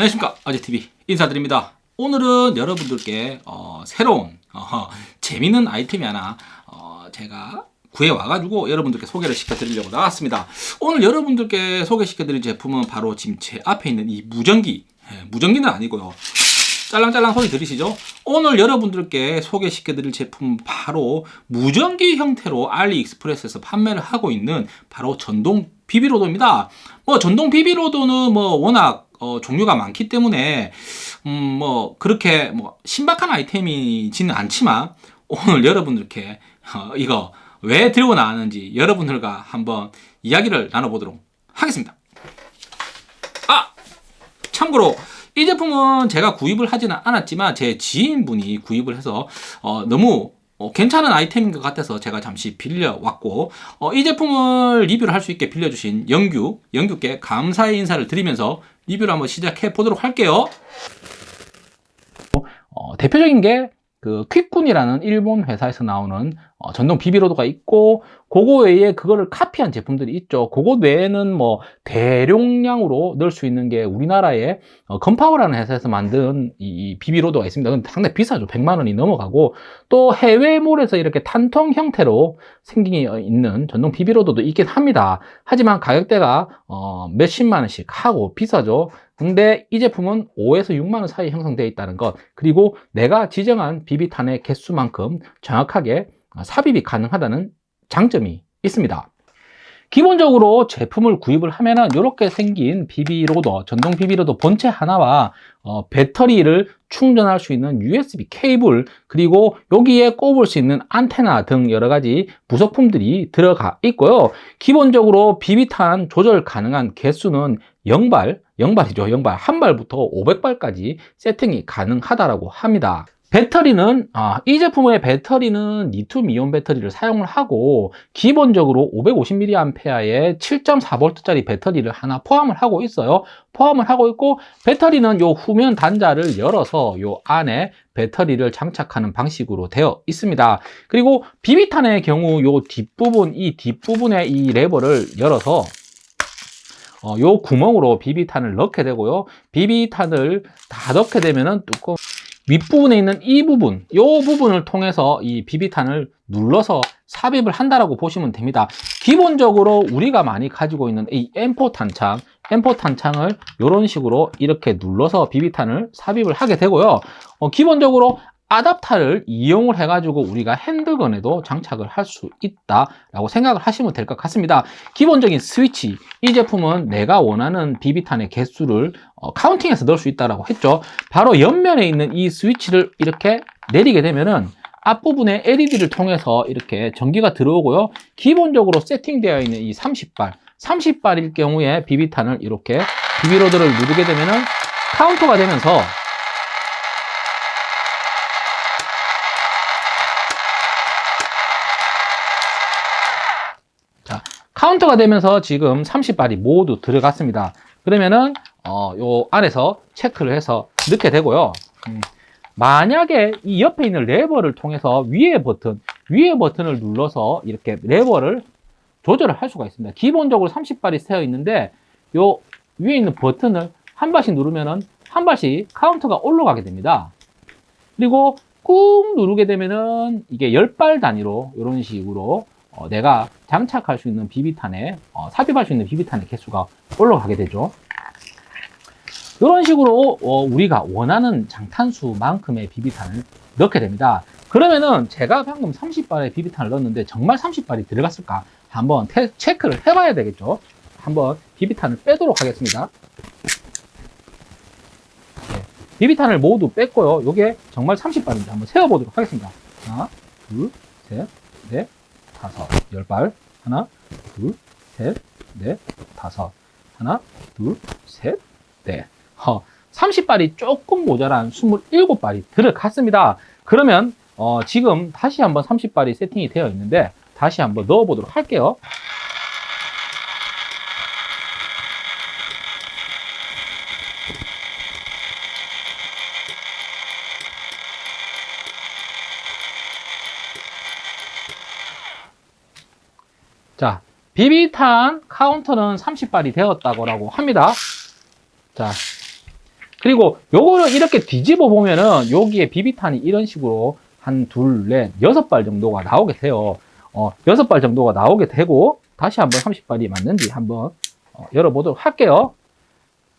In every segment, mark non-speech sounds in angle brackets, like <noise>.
안녕하십니까. 아재TV 인사드립니다. 오늘은 여러분들께 어, 새로운 어, 재밌는 아이템이 하나 어, 제가 구해 와가지고 여러분들께 소개를 시켜드리려고 나왔습니다. 오늘 여러분들께 소개시켜드릴 제품은 바로 지금 제 앞에 있는 이 무전기. 예, 무전기는 아니고요. 짤랑짤랑 소리 들으시죠? 오늘 여러분들께 소개시켜드릴 제품은 바로 무전기 형태로 알리익스프레스에서 판매를 하고 있는 바로 전동 비비로도입니다. 뭐 전동 비비로도는 뭐 워낙 어, 종류가 많기 때문에 음, 뭐 그렇게 뭐 신박한 아이템이지는 않지만 오늘 여러분들께 어, 이거 왜 들고 나왔는지 여러분들과 한번 이야기를 나눠보도록 하겠습니다. 아 참고로 이 제품은 제가 구입을 하지는 않았지만 제 지인분이 구입을 해서 어, 너무 어, 괜찮은 아이템인 것 같아서 제가 잠시 빌려왔고 어, 이 제품을 리뷰를 할 수 있게 빌려주신 영규, 영규께 감사의 인사를 드리면서 리뷰를 한번 시작해 보도록 할게요. 어, 대표적인 게 그 퀵군이라는 일본 회사에서 나오는 어, 전동 비비로드가 있고 그거 외에 그거를 카피한 제품들이 있죠. 그거 외에는 뭐 대용량으로 넣을 수 있는 게 우리나라에 어, 건파워라는 회사에서 만든 이 비비로드가 있습니다. 근데 상당히 비싸죠. 100만 원이 넘어가고 또 해외몰에서 이렇게 탄통 형태로 생긴 있는 전동 BB loader도 있긴 합니다. 하지만 가격대가 어, 몇십만 원씩 하고 비싸죠. 근데 이 제품은 5에서 6만 원 사이 형성되어 있다는 것. 그리고 내가 지정한 비비탄의 개수만큼 정확하게 아, 삽입이 가능하다는 장점이 있습니다. 기본적으로 제품을 구입을 하면은 이렇게 생긴 BB loader, 전동 BB loader 본체 하나와 어, 배터리를 충전할 수 있는 USB 케이블 그리고 여기에 꼽을 수 있는 안테나 등 여러 가지 부속품들이 들어가 있고요. 기본적으로 비비탄 조절 가능한 개수는 0발, 0발이죠. 0발, 한 발부터 500발까지 세팅이 가능하다고 합니다. 배터리는 아, 이 제품의 배터리는 리튬 이온 배터리를 사용을 하고 기본적으로 550mAh의 7.4V 짜리 배터리를 하나 포함을 하고 있어요. 포함을 하고 있고 배터리는 요 후면 단자를 열어서 요 안에 배터리를 장착하는 방식으로 되어 있습니다. 그리고 비비탄의 경우 요 뒷부분 이 뒷부분의 이 레버를 열어서 어, 요 구멍으로 비비탄을 넣게 되고요. 비비탄을 다 넣게 되면은 뚜껑 윗부분에 있는 이 부분 이 부분을 통해서 이 비비탄을 눌러서 삽입을 한다라고 보시면 됩니다. 기본적으로 우리가 많이 가지고 있는 이 M4 탄창 M4 탄창을 이런 식으로 이렇게 눌러서 비비탄을 삽입을 하게 되고요. 어, 기본적으로 아답터를 이용을 해가지고 우리가 핸드건에도 장착을 할 수 있다라고 생각을 하시면 될 것 같습니다. 기본적인 스위치, 이 제품은 내가 원하는 비비탄의 개수를 어, 카운팅해서 넣을 수 있다고 했죠. 바로 옆면에 있는 이 스위치를 이렇게 내리게 되면은 앞부분에 LED를 통해서 이렇게 전기가 들어오고요. 기본적으로 세팅되어 있는 이 30발, 30발일 경우에 비비탄을 이렇게 BB loader를 누르게 되면은 카운터가 되면서 카운터가 되면서 지금 30발이 모두 들어갔습니다. 그러면은 어, 요 안에서 체크를 해서 넣게 되고요. 음, 만약에 이 옆에 있는 레버를 통해서 위에 버튼, 위에 버튼을 눌러서 이렇게 레버를 조절을 할 수가 있습니다. 기본적으로 30발이 세팅되어 있는데 요 위에 있는 버튼을 한 발씩 누르면은 한 발씩 카운터가 올라가게 됩니다. 그리고 꾹 누르게 되면은 이게 10발 단위로 이런 식으로 어, 내가 장착할 수 있는 비비탄에 어, 삽입할 수 있는 비비탄의 개수가 올라가게 되죠. 이런 식으로 어, 우리가 원하는 장탄수만큼의 비비탄을 넣게 됩니다. 그러면은 제가 방금 30발의 비비탄을 넣었는데 정말 30발이 들어갔을까? 한번 테, 체크를 해봐야 되겠죠. 한번 비비탄을 빼도록 하겠습니다. 네, 비비탄을 모두 뺐고요. 이게 정말 30발인지 한번 세어보도록 하겠습니다. 하나 둘셋넷 다섯. 열 발. 하나 둘 셋 넷 다섯. 하나 둘 셋넷. 어, 30발이 조금 모자란 27발이 들어갔습니다. 그러면 어, 지금 다시 한번 30발이 세팅이 되어 있는데 다시 한번 넣어 보도록 할게요 자, 비비탄 카운터는 30발이 되었다고 합니다. 자, 그리고 요거를 이렇게 뒤집어 보면은 여기에 비비탄이 이런 식으로 한 둘, 넷, 여섯 발 정도가 나오게 돼요. 어, 여섯 발 정도가 나오게 되고 다시 한번 30발이 맞는지 한번 어, 열어보도록 할게요.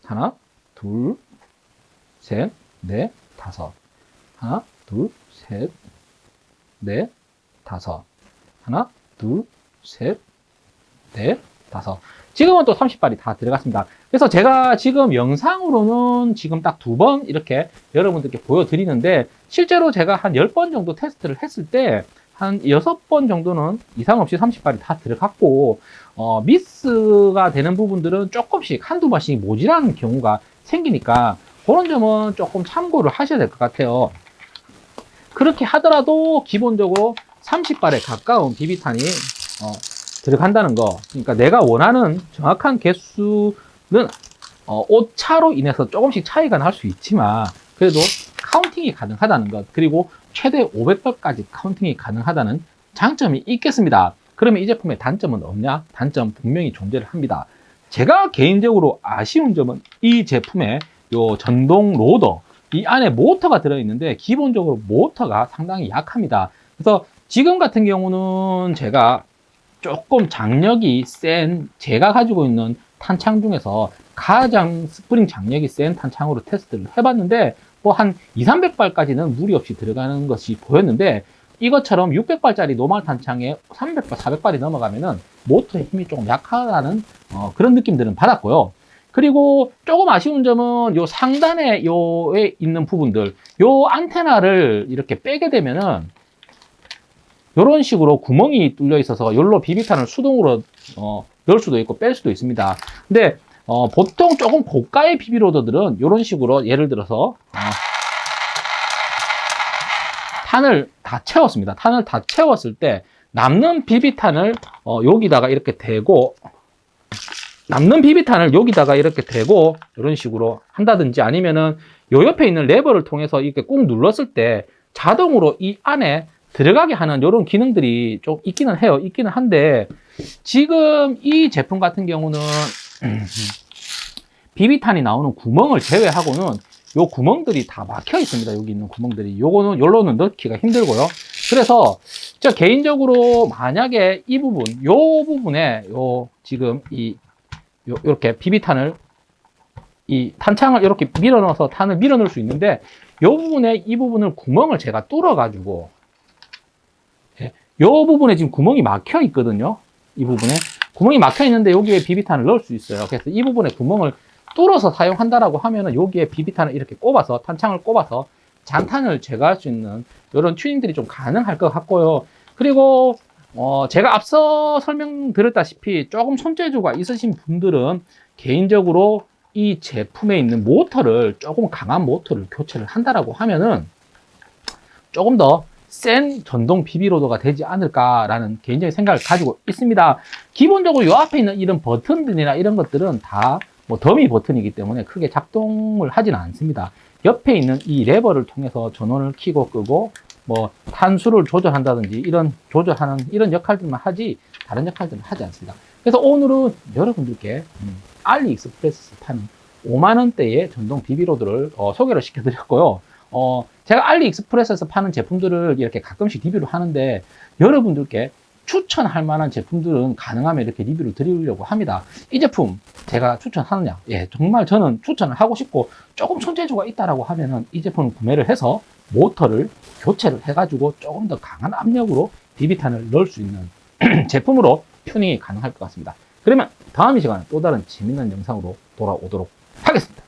하나, 둘, 셋, 넷, 다섯. 하나, 둘, 셋, 넷, 다섯. 하나, 둘, 셋, 넷, 다섯. 지금은 또 30발이 다 들어갔습니다. 그래서 제가 지금 영상으로는 지금 딱 두 번 이렇게 여러분들께 보여드리는데 실제로 제가 한 10번 정도 테스트를 했을 때 한 6번 정도는 이상 없이 30발이 다 들어갔고 어, 미스가 되는 부분들은 조금씩 한두 번씩 모자라는 경우가 생기니까 그런 점은 조금 참고를 하셔야 될 것 같아요. 그렇게 하더라도 기본적으로 30발에 가까운 비비탄이 어, 들어간다는 거. 그러니까 내가 원하는 정확한 개수는 어, 오차로 인해서 조금씩 차이가 날 수 있지만 그래도 counting이 가능하다는 것. 그리고 최대 500발까지 counting이 가능하다는 장점이 있겠습니다. 그러면 이 제품의 단점은 없냐? 단점 분명히 존재를 합니다. 제가 개인적으로 아쉬운 점은 이 제품의 요 전동 loader 이 안에 모터가 들어있는데 기본적으로 모터가 상당히 약합니다. 그래서 지금 같은 경우는 제가 조금 장력이 센 제가 가지고 있는 탄창 중에서 가장 스프링 장력이 센 탄창으로 테스트를 해봤는데 뭐 한 2, 300발까지는 무리 없이 들어가는 것이 보였는데 이것처럼 600발짜리 normal 탄창에 300발, 400발이 넘어가면은 모터의 힘이 조금 약하다는 어, 그런 느낌들은 받았고요. 그리고 조금 아쉬운 점은 요 상단에 요에 있는 부분들 요 안테나를 이렇게 빼게 되면은 이런 식으로 구멍이 뚫려 있어서 열로 비비탄을 수동으로 어, 넣을 수도 있고 뺄 수도 있습니다. 근데 어, 보통 조금 고가의 비비로더들은 이런 식으로 예를 들어서 어, 탄을 다 채웠습니다. 탄을 다 채웠을 때 남는 비비탄을 어, 여기다가 이렇게 대고 남는 비비탄을 여기다가 이렇게 대고 이런 식으로 한다든지 아니면은 요 옆에 있는 레버를 통해서 이렇게 꾹 눌렀을 때 자동으로 이 안에 들어가게 하는 이런 기능들이 좀 있기는 해요. 있기는 한데 지금 이 제품 같은 경우는 <clears throat> 비비탄이 나오는 구멍을 제외하고는 요 구멍들이 다 막혀 있습니다. 여기 있는 구멍들이. 요거는 요로는 넣기가 힘들고요. 그래서 저 개인적으로 만약에 이 부분, 요 부분에 요 지금 이 요, 요렇게 비비탄을 이 탄창을 이렇게 밀어 넣어서 탄을 밀어 넣을 수 있는데 요 부분에 이 부분을 구멍을 제가 뚫어 가지고 예, 요 부분에 지금 구멍이 막혀 있거든요. 이 부분에 구멍이 막혀 있는데 여기에 비비탄을 넣을 수 있어요. 그래서 이 부분에 구멍을 뚫어서 사용한다라고 하면은 여기에 비비탄을 이렇게 꼽아서 탄창을 꼽아서 잔탄을 제거할 수 있는 이런 튜닝들이 좀 가능할 것 같고요. 그리고 어, 제가 앞서 설명드렸다시피 조금 손재주가 있으신 분들은 개인적으로 이 제품에 있는 모터를 조금 강한 모터를 교체를 한다라고 하면은 조금 더 센 전동 비비로더가 되지 않을까라는 개인적인 생각을 가지고 있습니다. 기본적으로 이 앞에 있는 이런 버튼들이나 이런 것들은 다 뭐 더미 버튼이기 때문에 크게 작동을 하지는 않습니다. 옆에 있는 이 레버를 통해서 전원을 켜고 끄고 뭐 탄수를 조절한다든지 이런 조절하는 이런 역할들만 하지 다른 역할들은 하지 않습니다. 그래서 오늘은 여러분들께 음, 알리익스프레스에서 파는 5만 원대의 전동 BB loader를 어, 소개를 시켜드렸고요. 어, 제가 알리익스프레스에서 파는 제품들을 이렇게 가끔씩 리뷰를 하는데 여러분들께 추천할 만한 제품들은 가능하면 이렇게 리뷰를 드리려고 합니다. 이 제품 제가 추천하느냐? 예, 정말 저는 추천을 하고 싶고 조금 손재주가 있다라고 하면은 이 제품을 구매를 해서 모터를 교체를 해 가지고 조금 더 강한 압력으로 비비탄을 넣을 수 있는 <clears throat> 제품으로 튜닝이 가능할 것 같습니다. 그러면 다음 이 시간에 또 다른 재밌는 영상으로 돌아오도록 하겠습니다.